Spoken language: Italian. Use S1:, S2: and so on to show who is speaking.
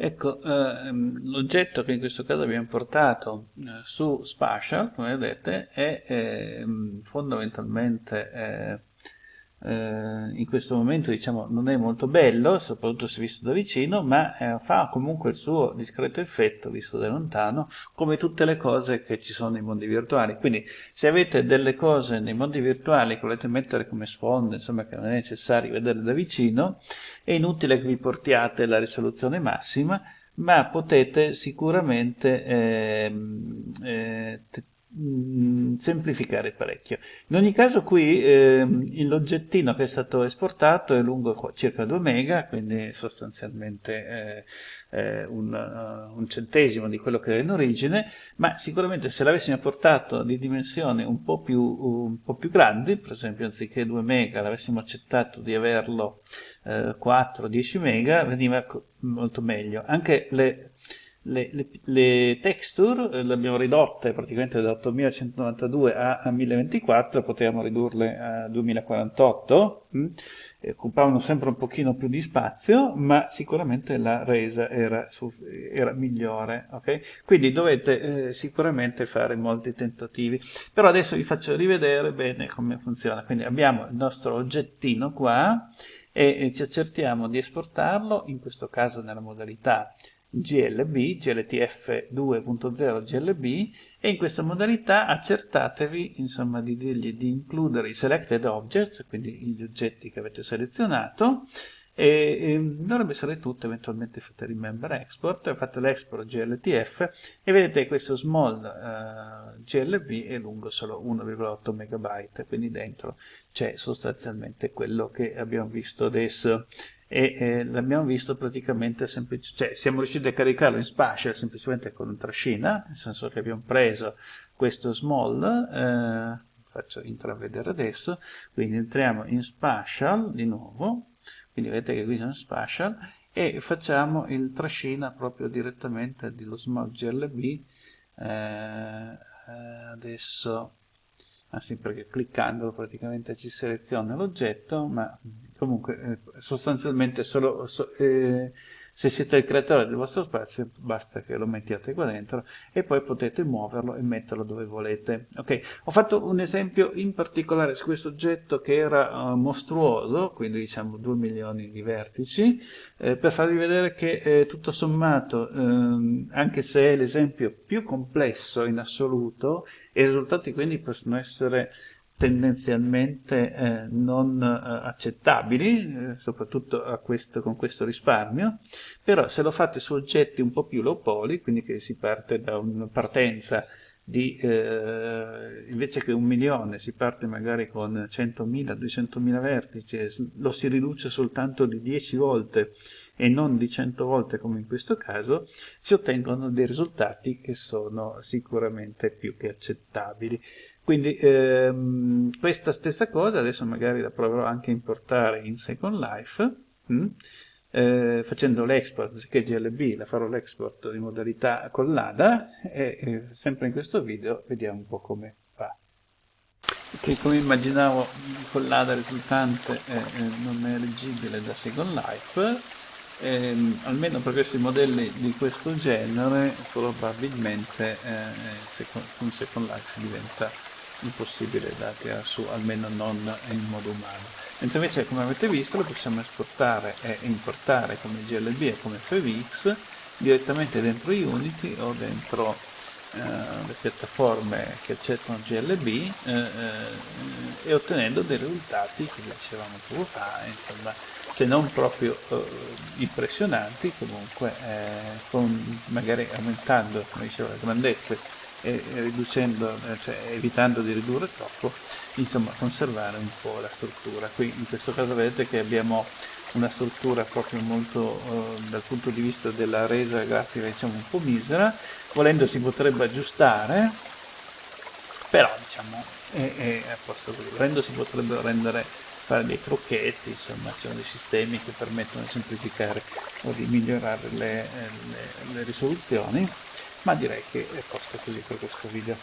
S1: Ecco, ehm, l'oggetto che in questo caso abbiamo portato eh, su Spatial, come vedete, è eh, fondamentalmente eh, in questo momento diciamo, non è molto bello, soprattutto se visto da vicino, ma eh, fa comunque il suo discreto effetto visto da lontano, come tutte le cose che ci sono nei mondi virtuali. Quindi se avete delle cose nei mondi virtuali che volete mettere come sfondo, insomma che non è necessario vedere da vicino, è inutile che vi portiate la risoluzione massima, ma potete sicuramente eh, Mm, semplificare parecchio. In ogni caso qui eh, l'oggettino che è stato esportato è lungo circa 2 mega, quindi sostanzialmente eh, eh, un, uh, un, centesimo di quello che era in origine, ma sicuramente se l'avessimo portato di dimensioni un po' più, un po più grandi, per esempio anziché 2 mega l'avessimo accettato di averlo 4-10 eh, mega, veniva molto meglio. Anche le le, le, le texture eh, le abbiamo ridotte praticamente da 8192 a, a 1024, potevamo ridurle a 2048, mh? occupavano sempre un pochino più di spazio, ma sicuramente la resa era, era migliore. Okay? Quindi dovete eh, sicuramente fare molti tentativi. Però adesso vi faccio rivedere bene come funziona. Quindi abbiamo il nostro oggettino qua e, e ci accertiamo di esportarlo, in questo caso nella modalità GLB, GLTF 2.0 GLB e in questa modalità accertatevi insomma, di, dirgli di includere i selected objects, quindi gli oggetti che avete selezionato e, e dovrebbe essere tutto, eventualmente fate remember export, fate l'export GLTF e vedete questo small uh, GLB è lungo solo 1,8 MB, quindi dentro c'è sostanzialmente quello che abbiamo visto adesso e eh, l'abbiamo visto praticamente semplice, cioè siamo riusciti a caricarlo in spatial semplicemente con una trascina, nel senso che abbiamo preso questo small, eh, faccio intravedere adesso, quindi entriamo in spatial di nuovo, quindi vedete che qui sono in spatial, e facciamo il trascina proprio direttamente dello small glb, eh, adesso, anzi perché cliccandolo praticamente ci seleziona l'oggetto, ma comunque eh, sostanzialmente solo so, eh, se siete il creatore del vostro spazio basta che lo mettiate qua dentro e poi potete muoverlo e metterlo dove volete ok? Ho fatto un esempio in particolare su questo oggetto che era uh, mostruoso quindi diciamo 2 milioni di vertici eh, per farvi vedere che eh, tutto sommato ehm, anche se è l'esempio più complesso in assoluto i risultati quindi possono essere tendenzialmente eh, non eh, accettabili, eh, soprattutto questo, con questo risparmio, però se lo fate su oggetti un po' più low poly, quindi che si parte da una partenza di, eh, invece che un milione, si parte magari con 100.000, 200.000 vertici, lo si riduce soltanto di 10 volte e non di 100 volte come in questo caso, si ottengono dei risultati che sono sicuramente più che accettabili. Quindi ehm, questa stessa cosa adesso magari la proverò anche a importare in Second Life, mh? Hm? Eh, facendo l'export, anziché GLB, la farò l'export in modalità collada e eh, sempre in questo video vediamo un po' come va. Che come immaginavo collada risultante eh, eh, non è leggibile da Second Life, ehm, almeno per questi modelli di questo genere probabilmente eh, con Second Life diventa impossibile da tirare su, almeno non in modo umano. Mentre invece, come avete visto, lo possiamo esportare e importare come GLB e come FVX direttamente dentro Unity o dentro eh, le piattaforme che accettano GLB eh, eh, e ottenendo dei risultati che dicevamo poco fa, insomma, se non proprio eh, impressionanti, comunque eh, con, magari aumentando, come dicevo, le grandezze e riducendo, eh, cioè evitando di ridurre troppo, insomma conservare un po' la struttura. Qui in questo caso vedete che abbiamo una struttura proprio molto eh, dal punto di vista della resa grafica diciamo un po' misera, volendo si potrebbe aggiustare, però diciamo è, è a posto così, volendo si potrebbero rendere fare dei trucchetti, insomma ci sono dei sistemi che permettono di semplificare o di migliorare le, le, le risoluzioni ma direi che è posto così per questo video